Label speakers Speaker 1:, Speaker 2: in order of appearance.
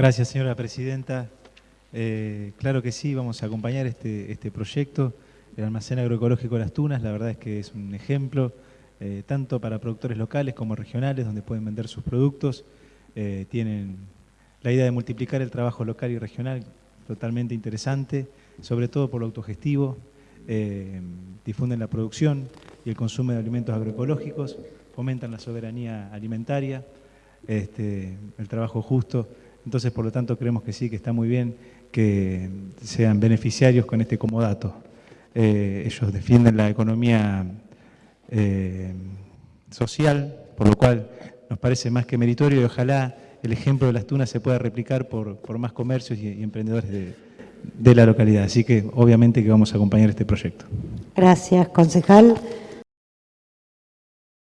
Speaker 1: Gracias, señora presidenta. Eh, claro que sí, vamos a acompañar este, este proyecto. El almacén agroecológico de Las Tunas, la verdad es que es un ejemplo, eh, tanto para productores locales como regionales, donde pueden vender sus productos. Eh, tienen la idea de multiplicar el trabajo local y regional, totalmente interesante, sobre todo por lo autogestivo. difunden la producción y el consumo de alimentos agroecológicos, fomentan la soberanía alimentaria, este, el trabajo justo. Entonces, por lo tanto, creemos que sí, que está muy bien que sean beneficiarios con este comodato. Eh, ellos defienden la economía eh, social, por lo cual nos parece más que meritorio y ojalá el ejemplo de las tunas se pueda replicar por, más comercios y, emprendedores de, de la localidad. Así que obviamente que vamos a acompañar este proyecto.
Speaker 2: Gracias, concejal.